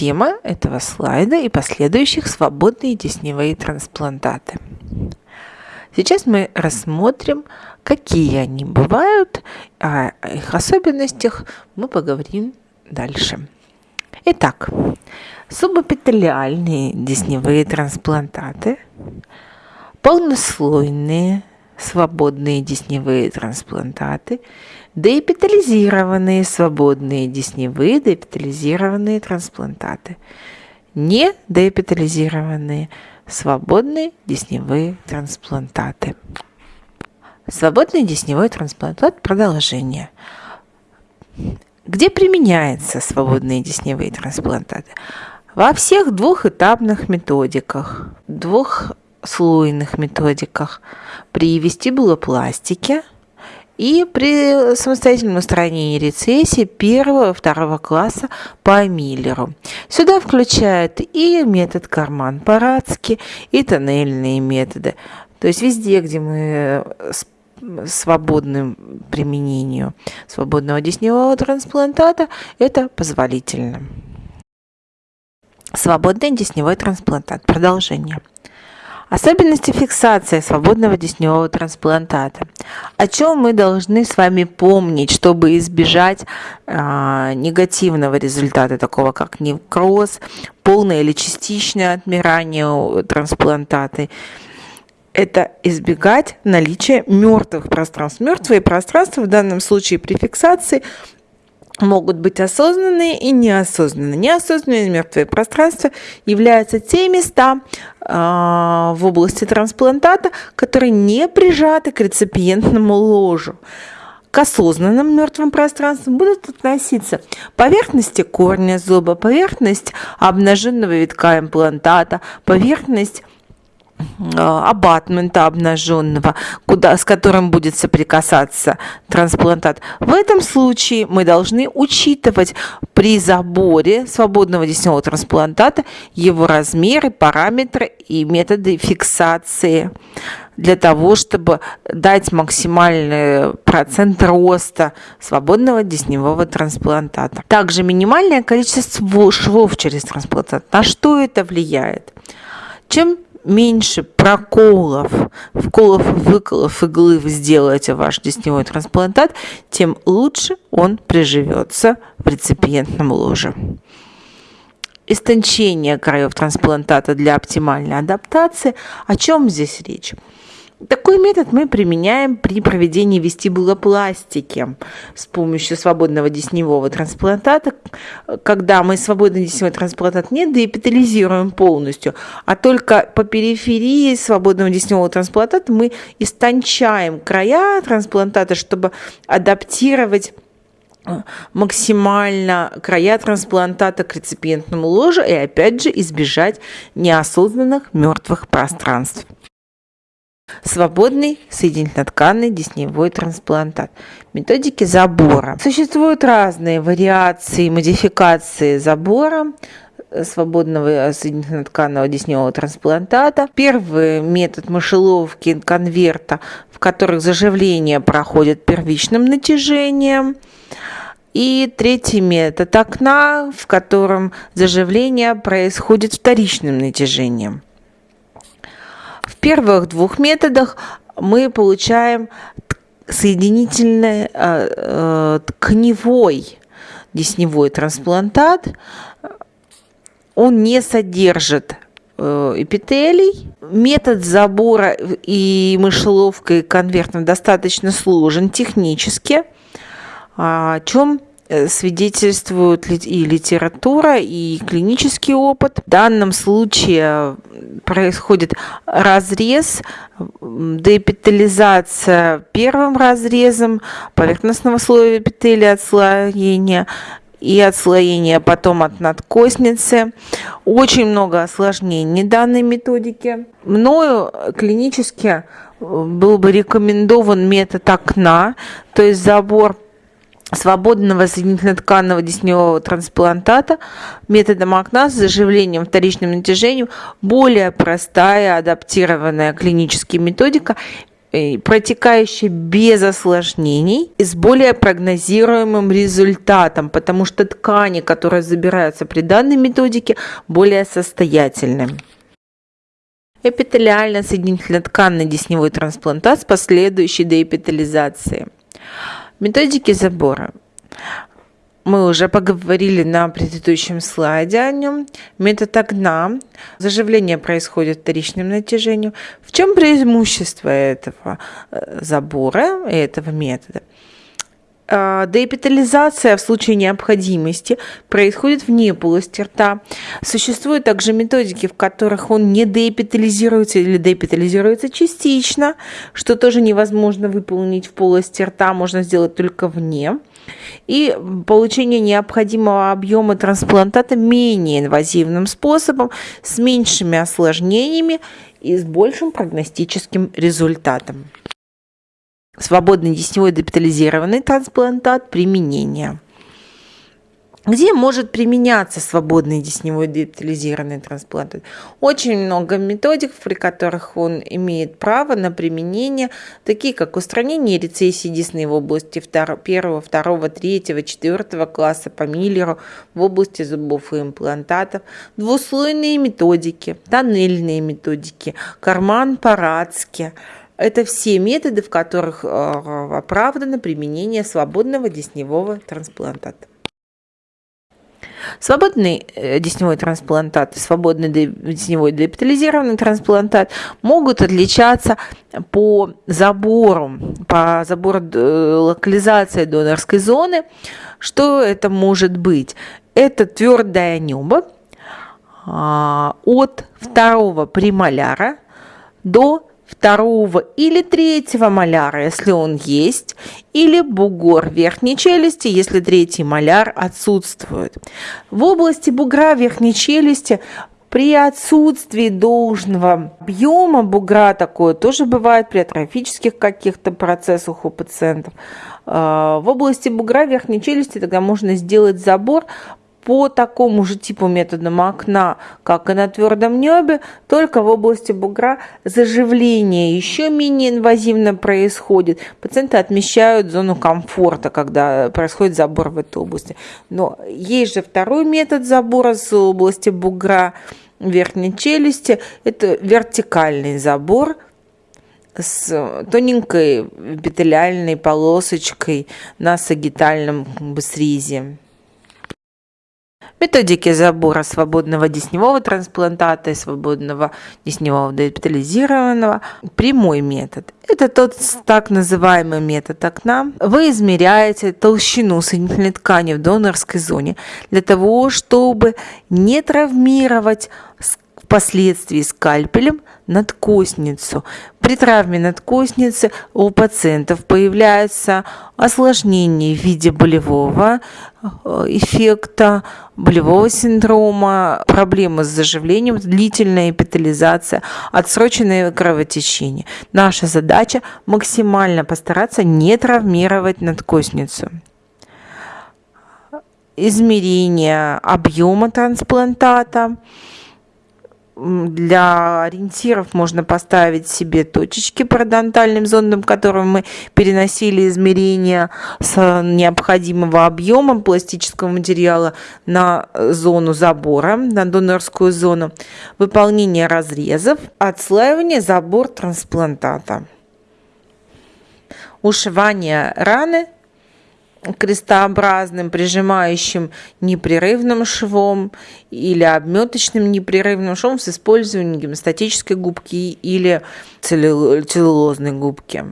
тема этого слайда и последующих свободные десневые трансплантаты. Сейчас мы рассмотрим, какие они бывают, о их особенностях мы поговорим дальше. Итак, субэпителиальные десневые трансплантаты, полнослойные свободные десневые трансплантаты, деэпитализированные свободные десневые деэпитализированные трансплантаты, не деэпитализированные свободные десневые трансплантаты. Свободный десневой трансплантат – продолжение. Где применяются свободные десневые трансплантаты? Во всех двухэтапных методиках, двухслойных методиках при вестибулопластике и при самостоятельном устранении рецессии первого второго класса по Миллеру. Сюда включают и метод карман-парадский, и тоннельные методы. То есть везде, где мы с свободным применению свободного десневого трансплантата, это позволительно. Свободный десневой трансплантат. Продолжение. Особенности фиксации свободного десневого трансплантата. О чем мы должны с вами помнить, чтобы избежать э, негативного результата, такого как невкроз, полное или частичное отмирание трансплантата. Это избегать наличия мертвых пространств. Мертвые пространства в данном случае при фиксации могут быть осознанные и неосознанные. Неосознанные мертвые пространства являются те места э, в области трансплантата, которые не прижаты к реципиентному ложу. К осознанным мертвым пространствам будут относиться поверхности корня зуба, поверхность обнаженного витка имплантата, поверхность абатмента обнаженного, куда, с которым будет соприкасаться трансплантат. В этом случае мы должны учитывать при заборе свободного десневого трансплантата его размеры, параметры и методы фиксации для того, чтобы дать максимальный процент роста свободного десневого трансплантата. Также минимальное количество швов через трансплантат. На что это влияет? Чем меньше проколов, вколов выколов иглы вы сделаете ваш десневой трансплантат, тем лучше он приживется в реципиентном ложе. Истончение краев трансплантата для оптимальной адаптации. О чем здесь речь? Такой метод мы применяем при проведении вестибулопластики с помощью свободного десневого трансплантата, когда мы свободный десневой трансплантат не деэпитализируем полностью, а только по периферии свободного десневого трансплантата мы истончаем края трансплантата, чтобы адаптировать э, максимально края трансплантата к реципиентному ложу и опять же избежать неосознанных мертвых пространств. Свободный соединительно-тканный десневой трансплантат. Методики забора. Существуют разные вариации, модификации забора э, свободного соединительно-тканного десневого трансплантата. Первый метод мышеловки конверта, в которых заживление проходит первичным натяжением. И третий метод окна, в котором заживление происходит вторичным натяжением первых двух методах мы получаем соединительный э, э, тканевой десневой трансплантат. Он не содержит э, эпителий. Метод забора и мышеловкой конвертом достаточно сложен технически, о чем свидетельствуют и литература, и клинический опыт. В данном случае происходит разрез, деэпитализация первым разрезом поверхностного слоя эпителия отслоения и отслоение потом от надкосницы. Очень много осложнений данной методики. Мною клинически был бы рекомендован метод окна, то есть забор свободного соединительно-тканного десневого трансплантата методом окна с заживлением вторичным натяжением более простая, адаптированная клиническая методика протекающая без осложнений и с более прогнозируемым результатом, потому что ткани, которые забираются при данной методике, более состоятельны. Эпителиально-соединительно-тканный десневой трансплантат с последующей деэпителизацией. Методики забора. Мы уже поговорили на предыдущем слайде о нем. Метод огна. Заживление происходит вторичным натяжением. В чем преимущество этого э, забора, этого метода? А, деэпитализация в случае необходимости происходит вне полости рта. Существуют также методики, в которых он не деэпитализируется или деэпитализируется частично, что тоже невозможно выполнить в полости рта, можно сделать только вне. И получение необходимого объема трансплантата менее инвазивным способом, с меньшими осложнениями и с большим прогностическим результатом. Свободный десневой депитализированный трансплантат применения. Где может применяться свободный десневой депитализированный трансплантат? Очень много методик, при которых он имеет право на применение, такие как устранение рецессии десны в области 1, 2, 3, 4 класса по Миллеру в области зубов и имплантатов, двуслойные методики, тоннельные методики, карман по-радски – это все методы, в которых э, оправдано применение свободного десневого трансплантата. Свободный э, десневой трансплантат и свободный десневой депитализированный трансплантат могут отличаться по забору, по забору э, локализации донорской зоны. Что это может быть? Это твердое небо а, от второго премоляра до второго или третьего маляра, если он есть, или бугор верхней челюсти, если третий маляр отсутствует. В области бугра верхней челюсти при отсутствии должного объема бугра такое тоже бывает при атрофических каких-то процессах у пациентов. А, в области бугра верхней челюсти тогда можно сделать забор по такому же типу методам окна, как и на твердом небе, только в области бугра заживление еще менее инвазивно происходит. Пациенты отмечают зону комфорта, когда происходит забор в этой области. Но есть же второй метод забора с области бугра верхней челюсти. Это вертикальный забор с тоненькой эпителиальной полосочкой на сагитальном срезе. Методики забора свободного десневого трансплантата и свободного десневого депитализированного. Прямой метод. Это тот так называемый метод окна. Вы измеряете толщину соединительной ткани в донорской зоне для того, чтобы не травмировать впоследствии скальпелем надкосницу. При травме надкосницы у пациентов появляется осложнение в виде болевого э, эффекта, болевого синдрома, проблемы с заживлением, длительная эпитализация, отсроченное кровотечение. Наша задача максимально постараться не травмировать надкосницу измерение объема трансплантата, для ориентиров можно поставить себе точечки парадонтальным зондом, которым мы переносили измерения с необходимого объема пластического материала на зону забора, на донорскую зону, выполнение разрезов, отслаивание, забор трансплантата, ушивание раны – крестообразным прижимающим непрерывным швом или обметочным непрерывным швом с использованием гемостатической губки или целлюлозной губки.